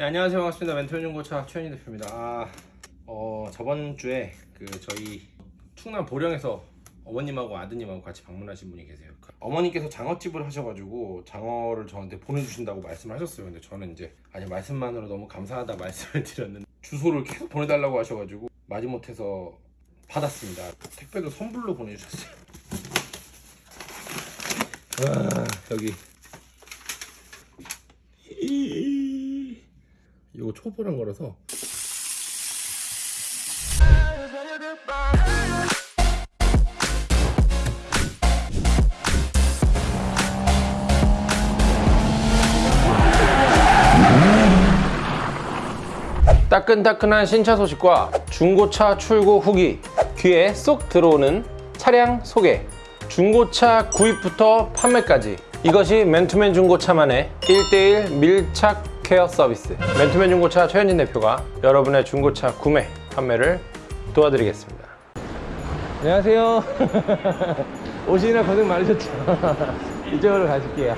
네, 안녕하세요. 반갑습니다. 멘토 중고차 최현희 대표입니다. 아, 어, 저번 주에 그 저희 충남 보령에서 어머님하고 아드님하고 같이 방문하신 분이 계세요. 그 어머니께서 장어집을 하셔가지고 장어를 저한테 보내주신다고 말씀하셨어요. 근데 저는 이제 아니 말씀만으로 너무 감사하다 말씀을 드렸는데 주소를 계속 보내달라고 하셔가지고 마지못해서 받았습니다. 택배도 선불로 보내주셨어요. 와 여기 이거 초보란 거라서. 따끈따끈한 신차 소식과 중고차 출고 후기 귀에 쏙 들어오는 차량 소개. 중고차 구입부터 판매까지. 이것이 맨투맨 중고차만의 1대1 밀착 케어 서비스. 맨투맨 중고차 최현진 대표가 여러분의 중고차 구매, 판매를 도와드리겠습니다. 안녕하세요. 오시느라 고생 많으셨죠? 이쪽으로 가실게요.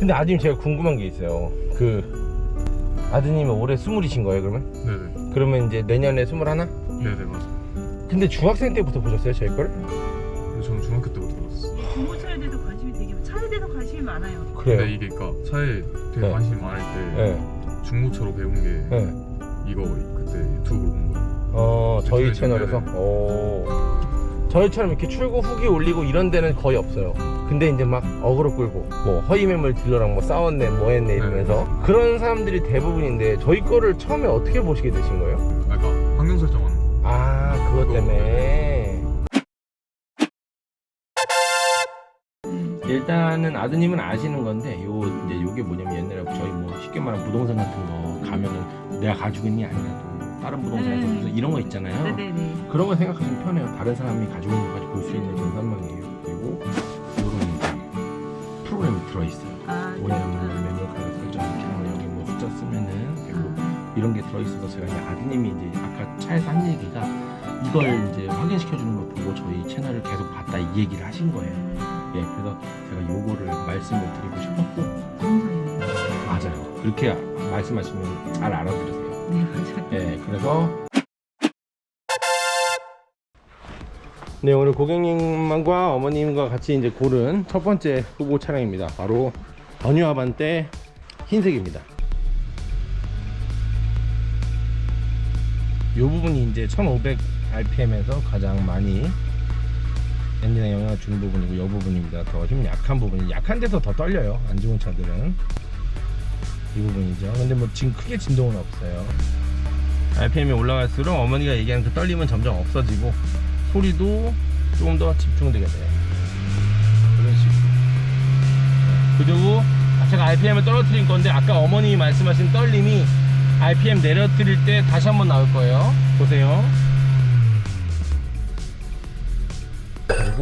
근데 아드님 제가 궁금한 게 있어요. 그 아드님이 올해 스물이신 거예요 그러면? 네네. 그러면 이제 내년에 스물하나? 네네 맞아 근데 중학생 때부터 보셨어요 저희 걸? 저는 중학교 때 그래요? 근데 이게 그니까 차에 되게 네. 관심이 많을 때 네. 중고차로 배운 게 네. 이거 그때 유튜브로 본 거예요 어 저희 네, 채널에서 네. 오 저희처럼 이렇게 출고 후기 올리고 이런 데는 거의 없어요 근데 이제 막 어그로 끌고 뭐 허위 매물 딜러랑 뭐 싸웠네 뭐 했네 이러면서 그런 사람들이 대부분인데 저희 거를 처음에 어떻게 보시게 되신 거예요? 아 그니까 환경 설정하는 거아 그것 때문에 일단은 아드님은 아시는 건데 요 이제 요게 뭐냐면 옛날에 저희 뭐 쉽게 말하면 부동산 같은 거 가면은 내가 가지고 있는 게 아니라도 다른 부동산에서 네. 무슨 이런 거 있잖아요 네네네. 그런 거 생각하시면 편해요. 다른 사람이 가지고 있는 것까지 볼 수 있는 전산망이에요. 그리고 이런 프로그램이 들어있어요. 아, 뭐냐면 매뉴얼 카드 설정 이렇게 하면 여기 뭐 숫자 쓰면은 그리고 이런 게 들어있어서 제가 이제 아드님이 이제 아까 차에서 한 얘기가 이걸 이제 확인시켜주는 걸 보고 저희 채널을 계속 봤다 이 얘기를 하신 거예요. 예, 그래서 제가 요거를 말씀을 드리고 싶었고. 맞아요. 그렇게 말씀하시면 잘 알아들으세요. 네, 맞아요. 예, 그래서 네, 오늘 고객님과 어머님과 같이 이제 고른 첫 번째 후보 차량입니다. 바로 버뉴 아반떼 흰색입니다. 이 부분이 이제 1500 RPM에서 가장 많이 영향을 부분이고 이 부분입니다. 더 힘 약한 부분이 약한 데서 더 떨려요. 안 좋은 차들은 이 부분이죠. 근데 뭐 지금 크게 진동은 없어요. RPM이 올라갈수록 어머니가 얘기하는 그 떨림은 점점 없어지고 소리도 조금 더 집중되게 돼요. 그런 식으로. 그리고 제가 RPM을 떨어뜨린 건데 아까 어머님이 말씀하신 떨림이 RPM 내려뜨릴 때 다시 한번 나올 거예요. 보세요.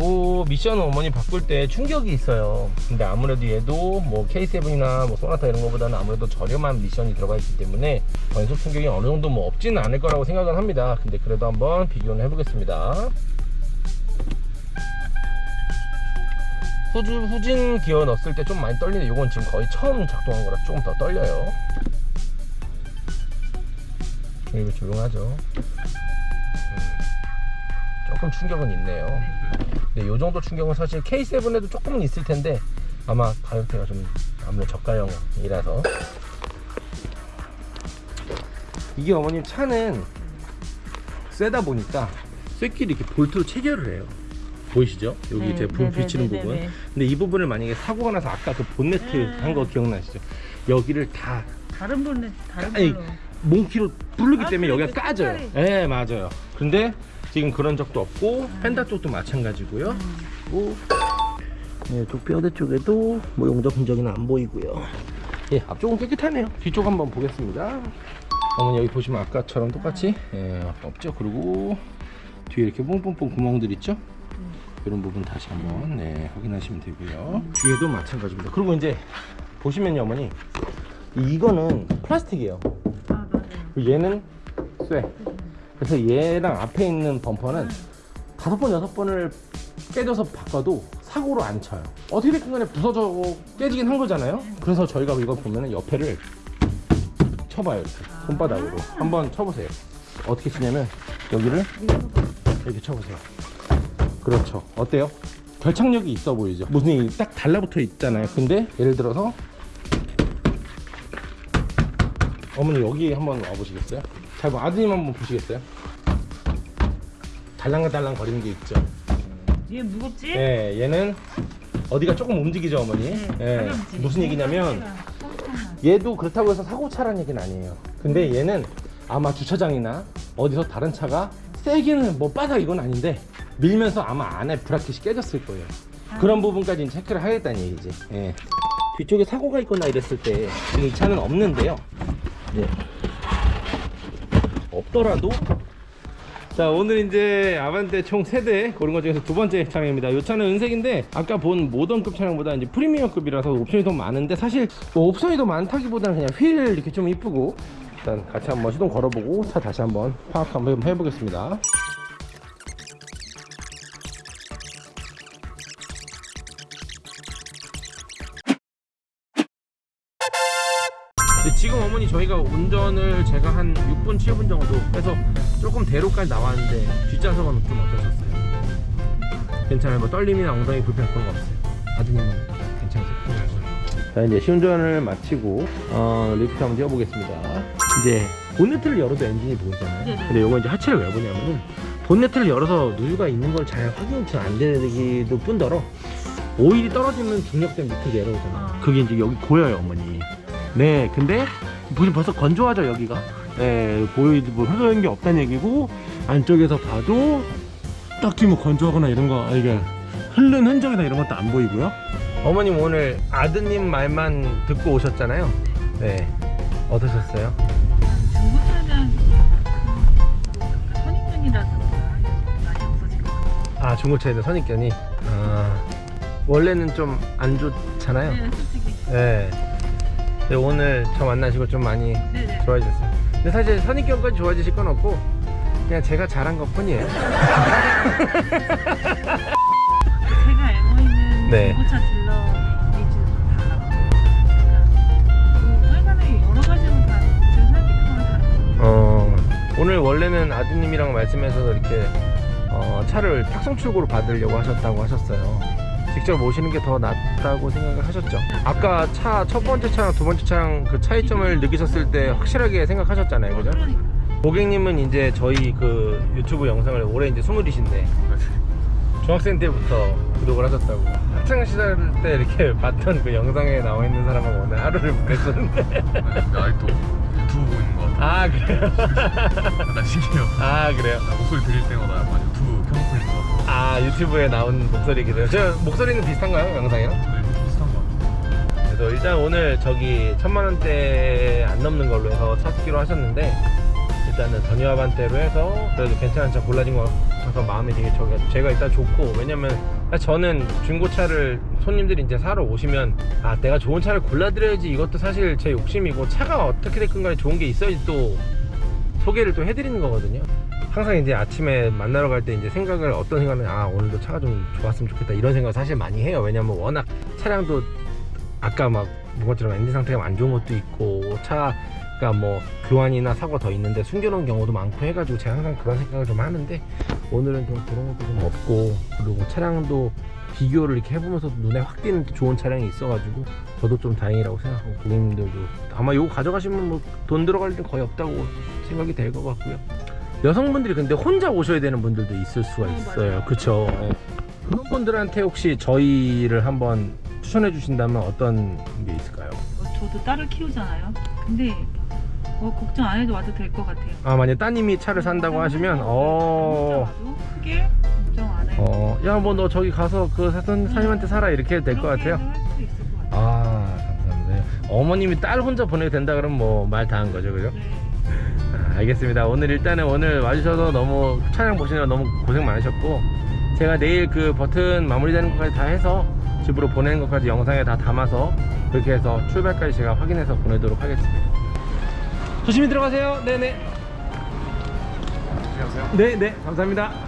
그리고 미션은 어머니 바꿀 때 충격이 있어요. 근데 아무래도 얘도 뭐 K7이나 뭐 소나타 이런 거보다는 아무래도 저렴한 미션이 들어가 있기 때문에 변속 충격이 어느 정도 뭐 없지는 않을 거라고 생각은 합니다. 근데 그래도 한번 비교는 해보겠습니다. 후진, 후진 기어 넣었을 때 좀 많이 떨리는데 이건 지금 거의 처음 작동한 거라 조금 더 떨려요. 그리고 조용하죠. 음, 조금 충격은 있네요. 네, 요 정도 충격은 사실 K7에도 조금은 있을 텐데 아마 가격대가 좀 아무래도 저가형이라서 이게 어머님 차는 세다 보니까 쇳길이 이렇게 볼트로 체결을 해요. 보이시죠? 여기 네, 제품 네, 비치는 네, 네, 부분. 네. 근데 이 부분을 만약에 사고가 나서 아까 그 본네트 네. 한거 기억나시죠? 여기를 다 다른 분은 다른 아니, 걸로. 몽키로 부르기 아, 때문에 여기가 까져요. 예, 맞아요. 근데 지금 그런 적도 없고 펜다 쪽도 마찬가지고요. 음. 네, 쪽 뼈대 쪽에도 뭐 용접 흔적은 안 보이고요. 예, 앞쪽은 깨끗하네요. 뒤쪽 한번 보겠습니다. 어머니 여기 보시면 아까처럼 똑같이 예, 없죠. 그리고 뒤에 이렇게 뽕뽕뽕 구멍들 있죠? 이런 부분 다시 한번 네, 확인하시면 되고요. 뒤에도 마찬가지입니다. 그리고 이제 보시면요, 어머니 이거는 플라스틱이에요. 아, 맞아요. 그리고 얘는 쇠. 그래서 얘랑 앞에 있는 범퍼는 다섯 번 여섯 번을 깨져서 바꿔도 사고로 안 쳐요. 어떻게 됐든 간에 부서져 깨지긴 한 거잖아요. 그래서 저희가 이거 보면은 옆에를 쳐봐요 이렇게 손바닥으로 한번 쳐보세요 어떻게 치냐면 여기를 이렇게 쳐보세요 그렇죠 어때요? 결착력이 있어 보이죠 무슨 이딱 달라붙어 있잖아요 근데 예를 들어서 어머니 여기 한번 와보시겠어요? 잘 봐, 아드님 한번 보시겠어요? 달랑달랑 거리는 게 있죠 얘 무겁지? 예, 얘는 어디가 조금 움직이죠 어머니 네, 예, 가볍지. 무슨 얘기냐면 깜깜하지. 얘도 그렇다고 해서 사고 차라는 얘기는 아니에요. 근데 얘는 아마 주차장이나 어디서 다른 차가 세게는 뭐 빠다 이건 아닌데 밀면서 아마 안에 브라켓이 깨졌을 거예요. 그런 부분까지는 체크를 하겠다는 얘기지. 예. 뒤쪽에 사고가 있거나 이랬을 때 지금 이 차는 없는데요. 예. 없더라도. 자 오늘 이제 아반떼 총 3대 고른 것 중에서 두 번째 차량입니다. 이 차는 은색인데 아까 본 모던급 차량보다 이제 프리미엄급이라서 옵션이 더 많은데 사실 뭐 옵션이 더 많다기보다는 그냥 휠 이렇게 좀 이쁘고 일단 같이 한번 시동 걸어보고 차 다시 한번 파악 한번 해보겠습니다 어머니 저희가 운전을 제가 한 6분 7분 정도 해서 조금 대로까지 나왔는데 뒷좌석은 좀 어떠셨어요? 괜찮아요? 뭐 떨림이나 엉덩이 불편 그런 거 없어요? 아드님은 괜찮으세요? 자 이제 시운전을 마치고 어, 리프트 한번 뛰어보겠습니다 이제 본네트를 열어도 엔진이 보이잖아요 네네. 근데 이거 이제 하체를 왜 보냐면은 본네트를 열어서 누유가 있는 걸 잘 확인이 안 되기도 뿐더러 오일이 떨어지면 중력 땜에 밑으로 내려오잖아요 아. 그게 이제 여기 고여요 어머니 네 근데 보시 벌써 건조하죠 여기가 네 보이지 뭐 흐르는 게 없다는 얘기고 안쪽에서 봐도 딱히 뭐 건조하거나 이런 거 이게 흐른 흔적이나 이런 것도 안 보이고요 어머님 오늘 아드님 말만 듣고 오셨잖아요 네 어떠셨어요? 그 선입견이라든가 많이 없어질 것 같아요. 아 중고차에는 선입견이 아 원래는 좀 안 좋잖아요 네, 솔직히. 네. 근데 오늘 저 만나시고 좀 많이 네네. 좋아지셨어요. 근데 사실 선입견까지 좋아지실 건 없고 그냥 제가 잘한 것 뿐이에요. 제가 알고 있는 네. 중고차 딜러 여러 가지로 다 어, 오늘 원래는 아드님이랑 말씀해서 이렇게 어, 차를 탁송 출고로 받으려고 하셨다고 하셨어요. 직접 오시는 게 더 낫다고 생각을 하셨죠. 아까 차 첫 번째 차랑 두 번째 차랑 그 차이점을 느끼셨을 때 확실하게 생각하셨잖아요, 그죠? 고객님은 이제 저희 그 유튜브 영상을 올해 이제 스물이신데 중학생 때부터 구독을 하셨다고 학창 시절 때 이렇게 봤던 그 영상에 나와 있는 사람하고 오늘 하루를 보냈었는데 근데 아직도 유튜브 보는 거 같아 아 그래요? 나 신기해요 아 그래요? 나 목소리 들릴 때마다 약간 유튜브 켜놓고 있는 아아 유튜브에 나온 목소리기도 해요. 저 목소리는 비슷한가요 영상이랑? 네 비슷한 거 같아 그래서 일단 오늘 저기 천만 원대 안 넘는 걸로 해서 찾기로 하셨는데 일단은 전유아반대로 해서 그래도 괜찮은 차 골라진 것 같아서 마음이 되게 저가 제가 일단 좋고 왜냐면 저는 중고차를 손님들이 이제 사러 오시면 아 내가 좋은 차를 골라드려야지 이것도 사실 제 욕심이고 차가 어떻게 됐건 간에 좋은 게 있어야지 또 소개를 또 해드리는 거거든요 항상 이제 아침에 만나러 갈 때 이제 생각을 어떤 생각을 아 오늘도 차가 좀 좋았으면 좋겠다 이런 생각을 사실 많이 해요. 왜냐면 워낙 차량도 아까 막 뭐처럼 엔진 상태가 안 좋은 것도 있고 차가 뭐 교환이나 사고 더 있는데 숨겨놓은 경우도 많고 해가지고 제가 항상 그런 생각을 좀 하는데 오늘은 좀 그런 것도 좀 없고 그리고 차량도 비교를 이렇게 해보면서 눈에 확 띄는 좋은 차량이 있어가지고 저도 좀 다행이라고 생각하고 고객님들도. 아마 이거 가져가시면 뭐 돈 들어갈 일 거의 없다고 생각이 될 것 같고요 여성분들이 근데 혼자 오셔야 되는 분들도 있을 수가 어, 있어요. 그쵸 어. 그런 분들한테 혹시 저희를 한번 추천해 주신다면 어떤 게 있을까요? 어, 저도 딸을 키우잖아요. 근데 어, 걱정 안 해도 와도 될 것 같아요. 아 만약 따님이 차를 산다고 하시면 어... 크게 걱정 안 해도 어... 야뭐 너 저기 가서 그 사돈 사님한테 사라 이렇게 해도 될것 같아요. 아 감사합니다 어머님이 딸 혼자 보내도 된다 그러면 뭐 말 다 한 거죠 그죠? 네. 아, 알겠습니다. 오늘 일단은 오늘 와주셔서 너무 차량 보시느라 너무 고생 많으셨고 제가 내일 그 버튼 마무리되는 것까지 다 해서 집으로 보내는 것까지 영상에 다 담아서 그렇게 해서 출발까지 제가 확인해서 보내도록 하겠습니다. 조심히 들어가세요. 네네. 안녕하세요. 네네. 감사합니다